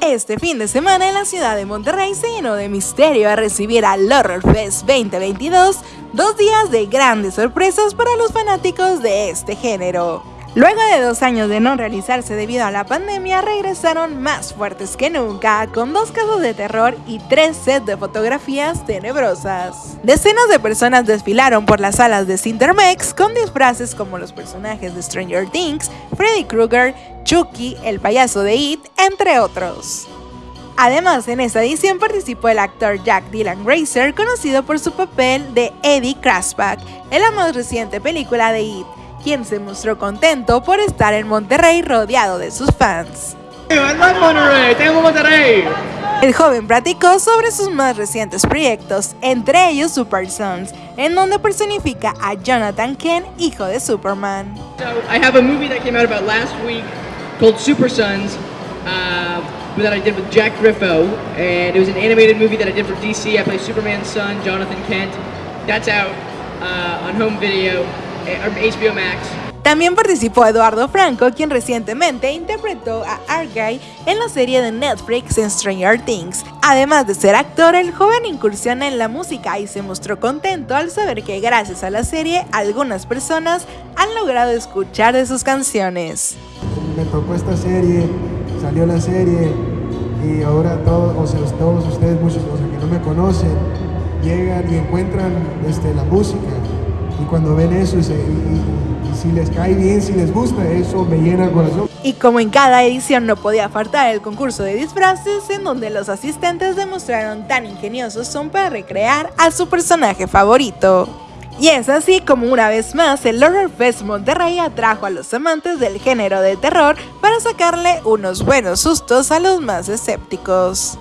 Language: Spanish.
Este fin de semana en la ciudad de Monterrey se llenó de misterio a recibir al Horror Fest 2022, dos días de grandes sorpresas para los fanáticos de este género. Luego de dos años de no realizarse debido a la pandemia, regresaron más fuertes que nunca, con dos casos de terror y tres sets de fotografías tenebrosas. Decenas de personas desfilaron por las salas de Cindermex con disfraces como los personajes de Stranger Things, Freddy Krueger, Chucky, el payaso de It, entre otros. Además, en esta edición participó el actor Jack Dylan Grazer, conocido por su papel de Eddie Krasbach en la más reciente película de It, quien se mostró contento por estar en Monterrey rodeado de sus fans. El joven platicó sobre sus más recientes proyectos, entre ellos Super Sons, en donde personifica a Jonathan Kent, hijo de Superman. I have a movie that came out about last week called Super Sons uh, that I did with Jack Griffo, and it was an animated movie that I did for DC. I play Superman's son, Jonathan Kent. That's out uh, on home video, HBO Max. También participó Eduardo Franco, quien recientemente interpretó a Argyle en la serie de Netflix en Stranger Things. Además de ser actor, el joven incursiona en la música y se mostró contento al saber que gracias a la serie algunas personas han logrado escuchar de sus canciones. Me tocó esta serie, salió la serie y ahora todos, o sea, todos ustedes, muchos que no me conocen, llegan y encuentran este, la música y cuando ven eso y, si les cae bien, si les gusta, eso me llena el corazón. Y como en cada edición no podía faltar el concurso de disfraces en donde los asistentes demostraron tan ingeniosos son para recrear a su personaje favorito. Y es así como una vez más el Horror Fest Monterrey atrajo a los amantes del género de terror para sacarle unos buenos sustos a los más escépticos.